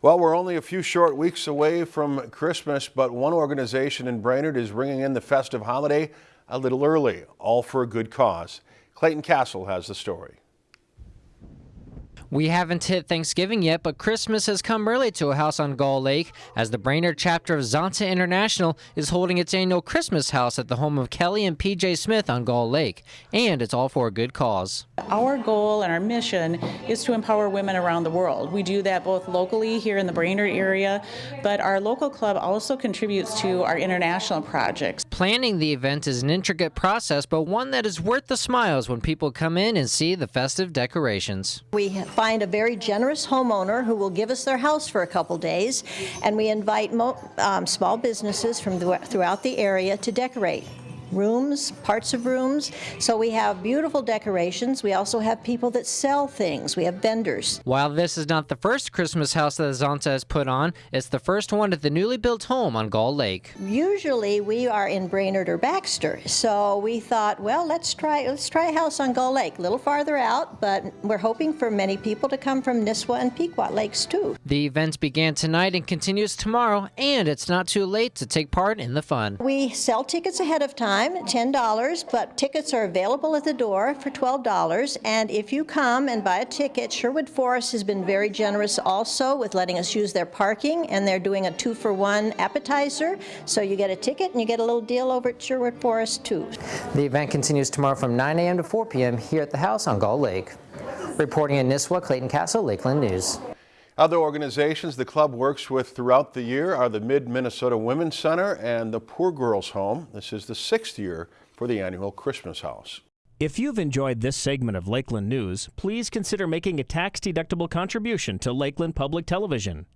Well, we're only a few short weeks away from Christmas, but one organization in Brainerd is bringing in the festive holiday a little early, all for a good cause. Clayton Castle has the story. We haven't hit Thanksgiving yet, but Christmas has come early to a house on Gull Lake as the Brainerd chapter of Zonta International is holding its annual Christmas house at the home of Kelly and PJ Smith on Gull Lake. And it's all for a good cause. Our goal and our mission is to empower women around the world. We do that both locally here in the Brainerd area, but our local club also contributes to our international projects. Planning the event is an intricate process, but one that is worth the smiles when people come in and see the festive decorations. We find a very generous homeowner who will give us their house for a couple days, and we invite um, small businesses from throughout the area to decorate rooms, parts of rooms. So we have beautiful decorations. We also have people that sell things. We have vendors. While this is not the first Christmas house that Zonta has put on, it's the first one at the newly built home on Gull Lake. Usually we are in Brainerd or Baxter, so we thought, well, let's try let's try a house on Gull Lake, a little farther out, but we're hoping for many people to come from Nisswa and Pequot Lakes too. The event began tonight and continues tomorrow, and it's not too late to take part in the fun. We sell tickets ahead of time time, $10, but tickets are available at the door for $12. And if you come and buy a ticket, Sherwood Forest has been very generous also with letting us use their parking, and they're doing a two for one appetizer. So you get a ticket and you get a little deal over at Sherwood Forest too. The event continues tomorrow from 9 a.m. to 4 p.m. here at the house on Gull Lake. Reporting in Nisswa, Clayton Castle, Lakeland News. Other organizations the club works with throughout the year are the Mid-Minnesota Women's Center and the Poor Girls Home. This is the sixth year for the annual Christmas House. If you've enjoyed this segment of Lakeland News, please consider making a tax-deductible contribution to Lakeland Public Television.